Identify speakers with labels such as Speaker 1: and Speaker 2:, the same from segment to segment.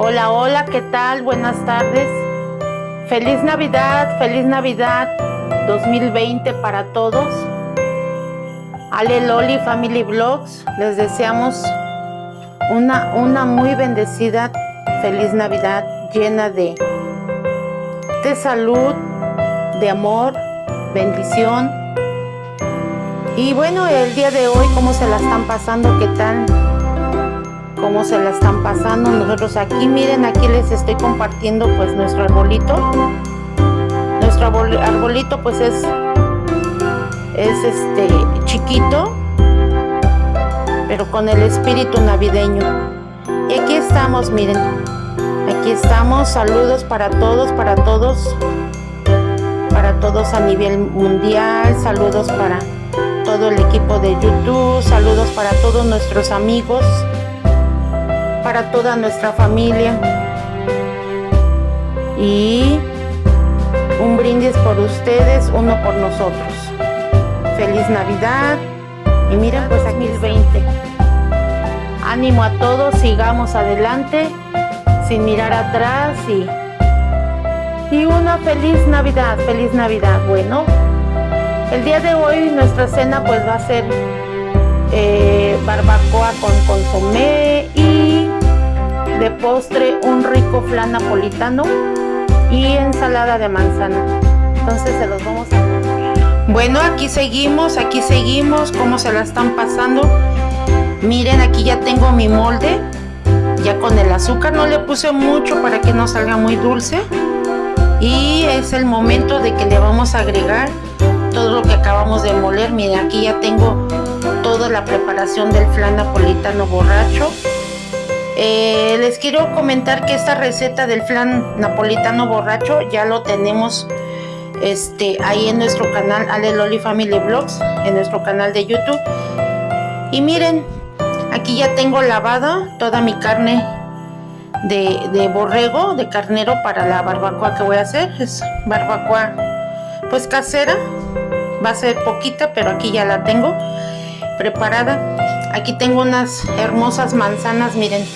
Speaker 1: Hola, hola, ¿qué tal? Buenas tardes. Feliz Navidad, feliz Navidad 2020 para todos. Ale Loli Family Vlogs, les deseamos una, una muy bendecida feliz Navidad llena de, de salud, de amor, bendición. Y bueno, el día de hoy, ¿cómo se la están pasando? ¿Qué tal? ¿Cómo se la están pasando? Nosotros aquí, miren, aquí les estoy compartiendo pues nuestro arbolito. Nuestro arbolito pues es, es este chiquito, pero con el espíritu navideño. Y aquí estamos, miren, aquí estamos, saludos para todos, para todos, para todos a nivel mundial, saludos para todo el equipo de YouTube, saludos para todos nuestros amigos, para toda nuestra familia y un brindis por ustedes, uno por nosotros. Feliz Navidad y miren pues aquí el 20. Ánimo a todos, sigamos adelante sin mirar atrás y, y una feliz Navidad, feliz Navidad. Bueno, el día de hoy nuestra cena pues va a ser eh, barbacoa con consomé y de postre un rico flan napolitano y ensalada de manzana. Entonces se los vamos a... Bueno, aquí seguimos, aquí seguimos, cómo se la están pasando. Miren, aquí ya tengo mi molde, ya con el azúcar. No le puse mucho para que no salga muy dulce. Y es el momento de que le vamos a agregar todo lo que acabamos de moler. Miren, aquí ya tengo toda la preparación del flan napolitano borracho. Eh, les quiero comentar que esta receta del flan napolitano borracho ya lo tenemos este, ahí en nuestro canal Ale Loli Family Vlogs, en nuestro canal de YouTube. Y miren, aquí ya tengo lavada toda mi carne de, de borrego, de carnero para la barbacoa que voy a hacer. Es barbacoa pues casera va a ser poquita pero aquí ya la tengo preparada aquí tengo unas hermosas manzanas miren.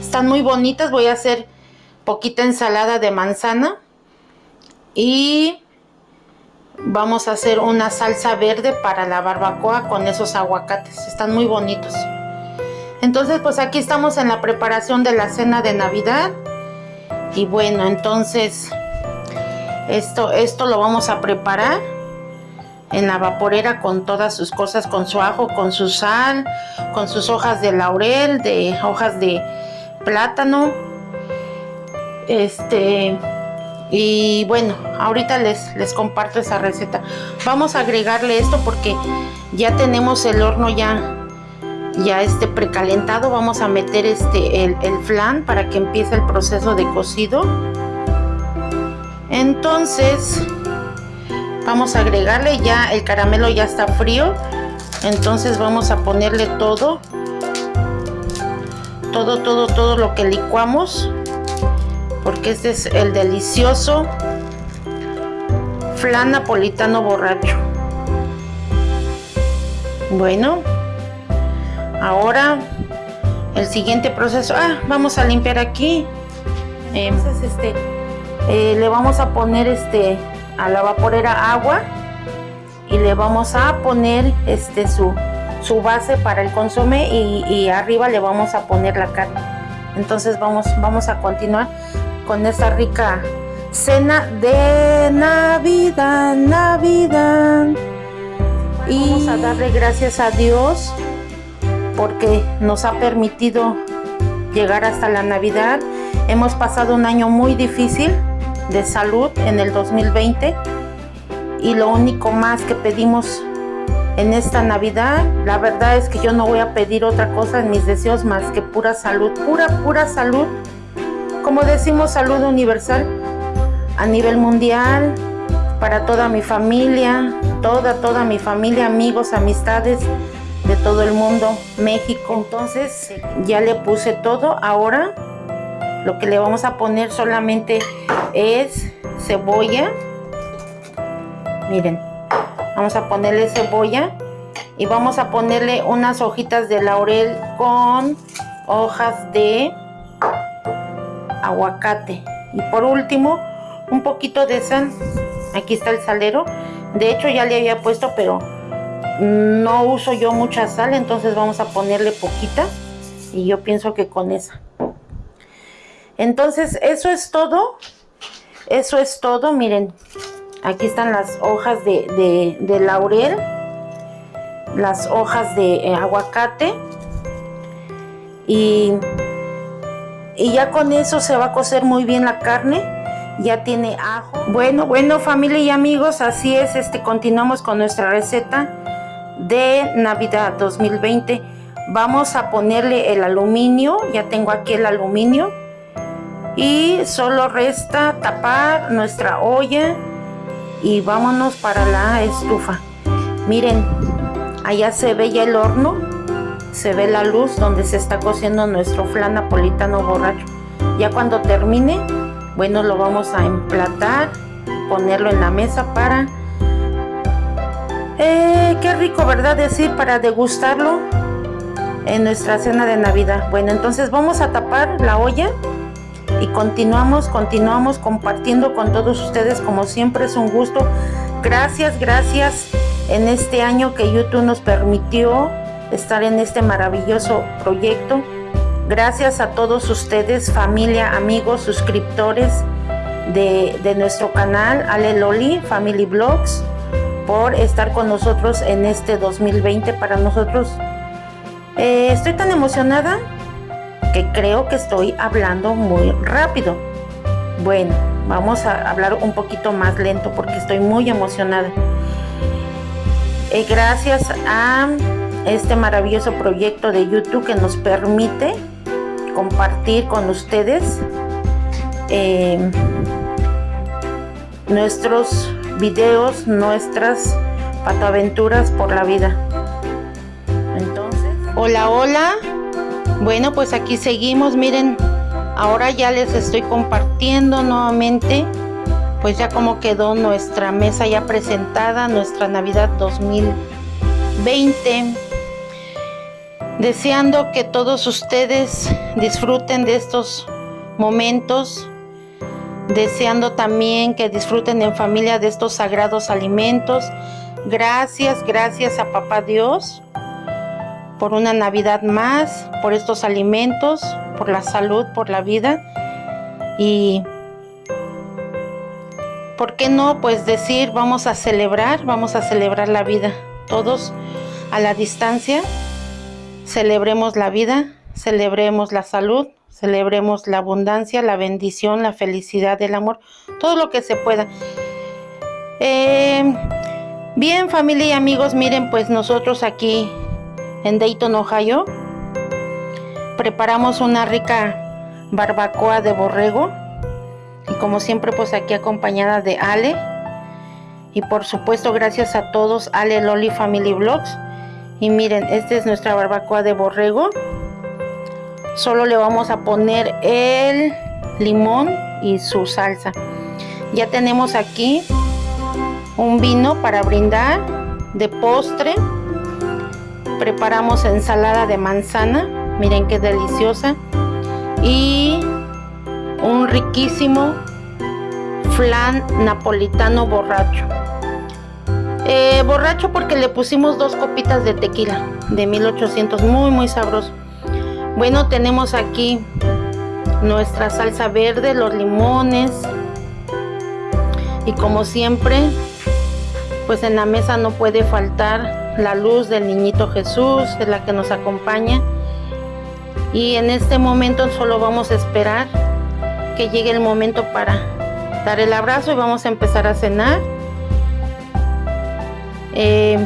Speaker 1: Están muy bonitas voy a hacer poquita ensalada de manzana. Y vamos a hacer una salsa verde para la barbacoa con esos aguacates están muy bonitos. Entonces pues aquí estamos en la preparación de la cena de navidad. Y bueno entonces esto, esto lo vamos a preparar en la vaporera con todas sus cosas, con su ajo, con su sal, con sus hojas de laurel, de hojas de plátano. Este, y bueno, ahorita les, les comparto esa receta. Vamos a agregarle esto porque ya tenemos el horno ya ya este precalentado vamos a meter este el, el flan para que empiece el proceso de cocido entonces vamos a agregarle ya el caramelo ya está frío. Entonces vamos a ponerle todo todo todo todo lo que licuamos porque este es el delicioso flan napolitano borracho. Bueno ahora el siguiente proceso. Ah vamos a limpiar aquí. Entonces este eh, le vamos a poner este a la vaporera agua y le vamos a poner este su, su base para el consomé y, arriba le vamos a poner la carne. Entonces vamos, vamos a continuar con esta rica cena de Navidad, Navidad. Y vamos a darle gracias a Dios porque nos ha permitido llegar hasta la Navidad. Hemos pasado un año muy difícil de salud en el 2020 y lo único más que pedimos en esta Navidad, la verdad es que yo no voy a pedir otra cosa en mis deseos más que pura salud, pura, pura salud. Como decimos, salud universal a nivel mundial, para toda mi familia, toda, toda mi familia, amigos, amistades de todo el mundo, México. Entonces ya le puse todo, ahora lo que le vamos a poner solamente es cebolla miren vamos a ponerle cebolla y vamos a ponerle unas hojitas de laurel con hojas de aguacate. Y por último, un poquito de sal. Aquí está el salero. De hecho ya le había puesto, pero no uso yo mucha sal, entonces vamos a ponerle poquita. Y yo pienso que con esa. Entonces, eso es todo. Eso es todo. Miren, aquí están las hojas de, laurel. Las hojas de eh, aguacate. Y, y ya con eso se va a cocer muy bien la carne ya tiene ajo. Bueno, bueno familia y amigos, así es, este continuamos con nuestra receta de Navidad 2020. Vamos a ponerle el aluminio, ya tengo aquí el aluminio y solo resta tapar nuestra olla y vámonos para la estufa. Miren allá se ve ya el horno se ve la luz donde se está cociendo nuestro flan napolitano borracho. Ya cuando termine bueno lo vamos a emplatar ponerlo en la mesa para eh, qué rico verdad decir para degustarlo en nuestra cena de navidad. Bueno entonces vamos a tapar la olla y continuamos, continuamos compartiendo con todos ustedes como siempre es un gusto. Gracias, gracias en este año que YouTube nos permitió estar en este maravilloso proyecto. Gracias a todos ustedes, familia, amigos, suscriptores de, nuestro canal Ale Loli Family Blogs por estar con nosotros en este 2020 para nosotros. Eh, estoy tan emocionada que creo que estoy hablando muy rápido. Bueno, vamos a hablar un poquito más lento porque estoy muy emocionada. Eh, gracias a este maravilloso proyecto de YouTube que nos permite compartir con ustedes eh, nuestros videos, nuestras pataventuras por la vida. Entonces, hola, hola. Bueno, pues aquí seguimos, miren, ahora ya les estoy compartiendo nuevamente, pues ya como quedó nuestra mesa ya presentada, nuestra Navidad 2020. Deseando que todos ustedes disfruten de estos momentos, deseando también que disfruten en familia de estos sagrados alimentos. Gracias, gracias a Papá Dios por una Navidad más, por estos alimentos, por la salud, por la vida. Y, ¿por qué no? Pues decir, vamos a celebrar, vamos a celebrar la vida. Todos a la distancia, celebremos la vida, celebremos la salud, celebremos la abundancia, la bendición, la felicidad, el amor, todo lo que se pueda. Eh, bien, familia y amigos, miren, pues nosotros aquí en Dayton, Ohio. Preparamos una rica barbacoa de borrego y como siempre pues aquí acompañada de Ale. Y por supuesto gracias a todos Ale Loli Family Vlogs. Y miren esta es nuestra barbacoa de borrego. Solo le vamos a poner el limón y su salsa. Ya tenemos aquí un vino para brindar de postre preparamos ensalada de manzana miren qué deliciosa y un riquísimo flan napolitano borracho. Eh, borracho porque le pusimos dos copitas de tequila de 1800 muy muy sabroso. Bueno tenemos aquí nuestra salsa verde los limones y como siempre pues en la mesa no puede faltar la luz del niñito Jesús es la que nos acompaña. Y en este momento solo vamos a esperar que llegue el momento para dar el abrazo y vamos a empezar a cenar. Eh,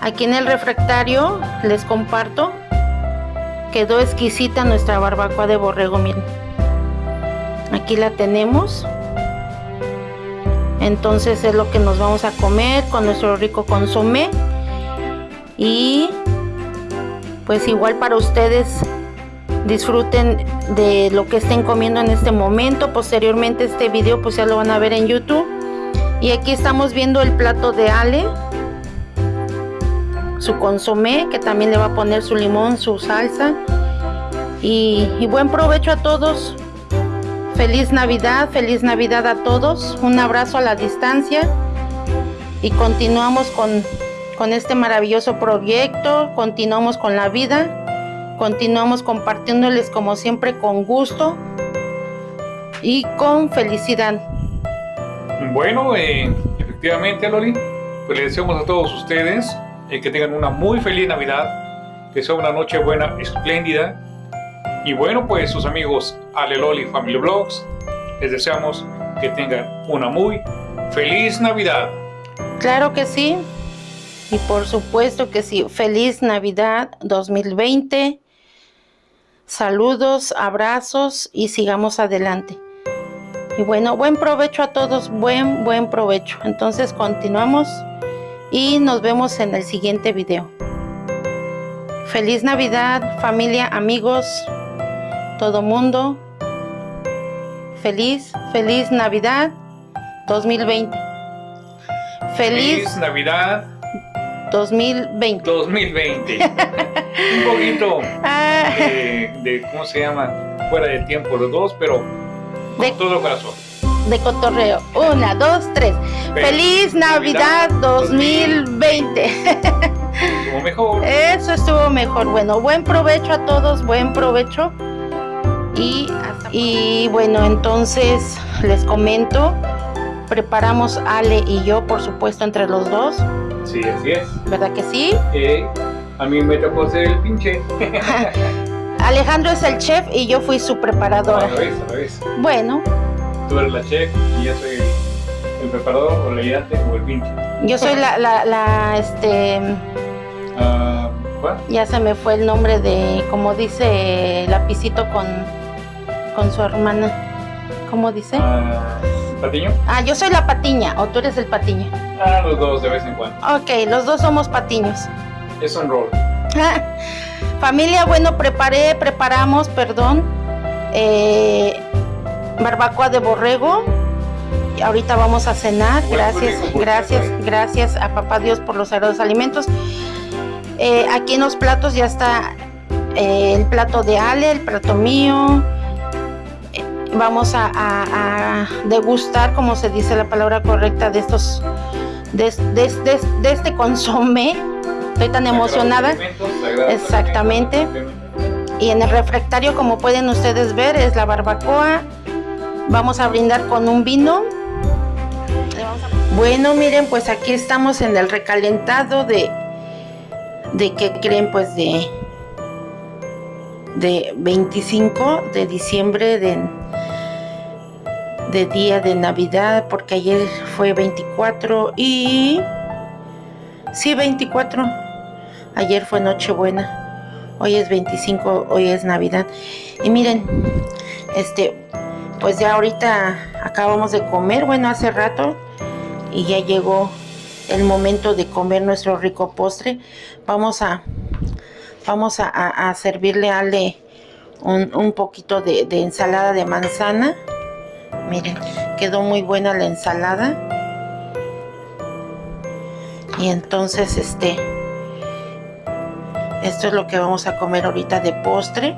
Speaker 1: aquí en el refractario les comparto quedó exquisita nuestra barbacoa de borrego miren. Aquí la tenemos entonces es lo que nos vamos a comer con nuestro rico consomé. Y pues igual para ustedes disfruten de lo que estén comiendo en este momento. Posteriormente este video pues ya lo van a ver en youtube. Y aquí estamos viendo el plato de ale su consomé que también le va a poner su limón su salsa. Y, y buen provecho a todos Feliz Navidad, feliz Navidad a todos. Un abrazo a la distancia y continuamos con, con este maravilloso proyecto, continuamos con la vida, continuamos compartiéndoles como siempre con gusto y con felicidad.
Speaker 2: Bueno, eh, efectivamente, Loli, pues les deseamos a todos ustedes eh, que tengan una muy feliz Navidad, que sea una noche buena, espléndida. Y bueno, pues sus amigos Ale Loli Family Vlogs, les deseamos que tengan una muy feliz Navidad.
Speaker 1: Claro que sí. Y por supuesto que sí. Feliz Navidad 2020. Saludos, abrazos y sigamos adelante. Y bueno, buen provecho a todos, buen, buen provecho. Entonces continuamos y nos vemos en el siguiente video. Feliz Navidad, familia, amigos, todo mundo. Feliz, feliz Navidad 2020.
Speaker 2: Feliz, Navidad
Speaker 1: 2020.
Speaker 2: 2020. Un poquito
Speaker 1: Ah,
Speaker 2: de, de, ¿cómo se llama? Fuera de tiempo los dos, pero con
Speaker 1: De-
Speaker 2: todo corazón.
Speaker 1: de cotorreo. Una, dos, tres. Feliz Navidad 2020.
Speaker 2: Como mejor.
Speaker 1: Eso estuvo mejor. Bueno, buen provecho a todos, buen provecho. Y, y bueno, entonces les comento. Preparamos Ale y yo, por supuesto, entre los dos.
Speaker 2: Sí, así es.
Speaker 1: ¿Verdad que sí?
Speaker 2: Eh, a mí me tocó ser el pinche.
Speaker 1: Alejandro es el chef y yo fui su
Speaker 2: A
Speaker 1: preparadora.
Speaker 2: la vez, a la vez.
Speaker 1: Bueno,
Speaker 2: Tú eres la chef y yo soy el, el preparador o el ayudante o el pinche.
Speaker 1: yo soy la, la, la, este,
Speaker 2: ¿Cuál?
Speaker 1: ya se me fue el nombre de, como dice Lapicito con, con su hermana. ¿Cómo dice?
Speaker 2: Ah, ¿Patiño?
Speaker 1: Ah, yo soy la patiña, o tú eres el patiño.
Speaker 2: Ah, los dos de vez en cuando.
Speaker 1: Ok, los dos somos patiños.
Speaker 2: Es un rol.
Speaker 1: Familia, bueno, preparé, preparamos, perdón, eh, barbacoa de borrego. Y ahorita vamos a cenar. Gracias, gracias, gracias a Papá Dios por los sagrados alimentos. Eh, aquí en los platos ya está eh, el plato de Ale, el plato mío. Vamos a, a- a degustar, como se dice la palabra correcta, de estos, de, de- de- de este consomé. Estoy tan emocionada. Exactamente. Y en el refractario, como pueden ustedes ver, es la barbacoa. Vamos a brindar con un vino. Bueno, miren, pues aquí estamos en el recalentado de, de qué creen, pues de, de 25 de diciembre de, de día de Navidad, porque ayer fue 24 y sí 24. Ayer fue Nochebuena. Hoy es 25, hoy es Navidad. Y miren, este, pues ya ahorita acabamos de comer, bueno, hace rato, y ya llegó el momento de comer nuestro rico postre. Vamos a, vamos a, servirle a Ale un, un poquito de ensalada de manzana. Miren, quedó muy buena la ensalada. Y entonces, este, esto es lo que vamos a comer ahorita de postre.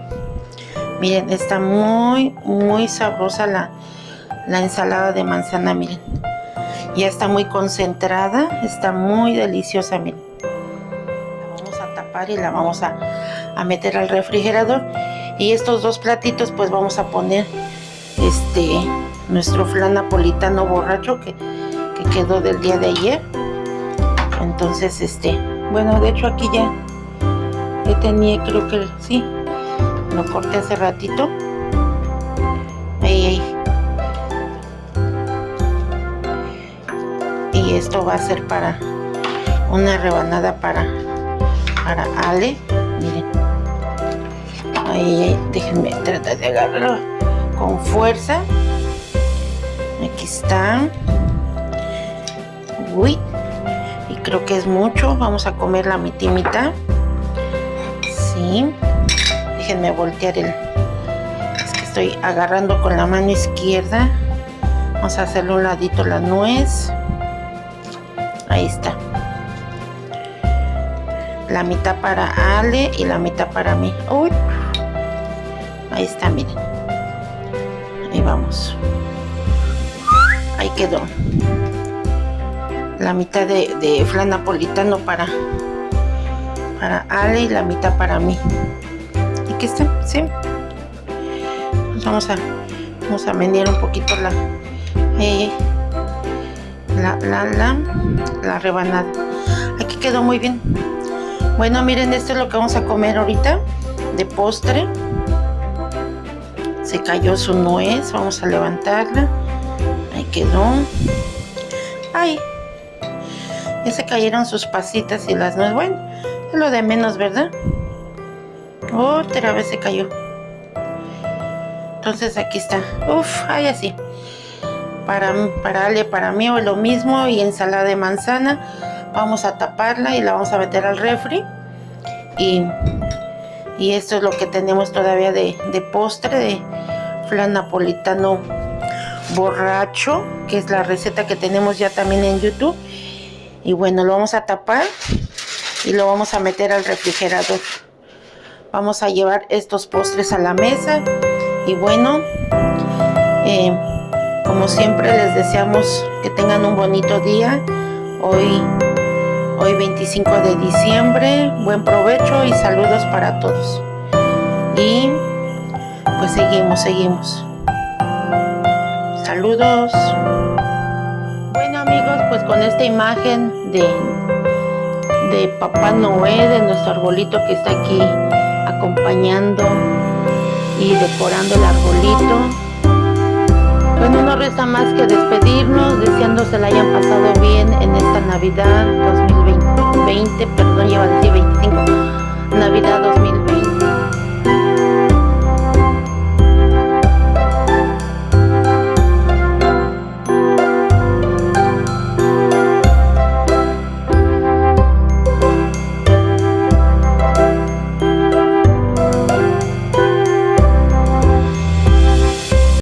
Speaker 1: Miren, está muy, muy sabrosa la, la ensalada de manzana, miren. Ya está muy concentrada, está muy deliciosa, miren. La vamos a tapar y la vamos a, a meter al refrigerador. Y estos dos platitos, pues vamos a poner este nuestro flan napolitano borracho que, que quedó del día de ayer. Entonces, este, bueno, de hecho aquí ya ya tenía, creo que sí, lo corté hace ratito. Ahí, ahí. Y esto va a ser para una rebanada para, para Ale. Miren. Ahí, ahí, déjenme tratar de agarrarlo con fuerza. Aquí está. Uy. Y creo que es mucho. Vamos a comer la mitimita. Sí. Déjenme voltear el. Es que estoy agarrando con la mano izquierda. Vamos a hacerle un ladito la nuez. Ahí está. La mitad para Ale y la mitad para mí. Uy. Ahí está, miren. Ahí vamos. Quedó. La mitad de, flan napolitano para, para Ale y la mitad para mí. ¿Y qué está? ¿Sí? Pues vamos a, vamos a menear un poquito la, eh, la, la, la, la rebanada. Aquí quedó muy bien. Bueno, miren, esto es lo que vamos a comer ahorita de postre. Se cayó su nuez, vamos a levantarla. Ahí quedó. Ay, ya se cayeron sus pasitas y las nueces. Bueno, es lo de menos, ¿verdad? Otra vez se cayó. Entonces aquí está. Uf, ahí así. Para, para Ale, para mí o lo mismo. Y ensalada de manzana vamos a taparla y la vamos a meter al refri y, y esto es lo que tenemos todavía de, de postre de flan napolitano borracho que es la receta que tenemos ya también en youtube y bueno lo vamos a tapar y lo vamos a meter al refrigerador vamos a llevar estos postres a la mesa y bueno eh, como siempre les deseamos que tengan un bonito día hoy Hoy 25 de diciembre, buen provecho y saludos para todos. Y pues seguimos, seguimos. Saludos. Bueno amigos, pues con esta imagen de, de Papá Noé, de nuestro arbolito que está aquí acompañando y decorando el arbolito. Bueno, no resta más que despedirnos, deseando se la hayan pasado bien en esta Navidad 2020, perdón, lleva a 25, Navidad 2020.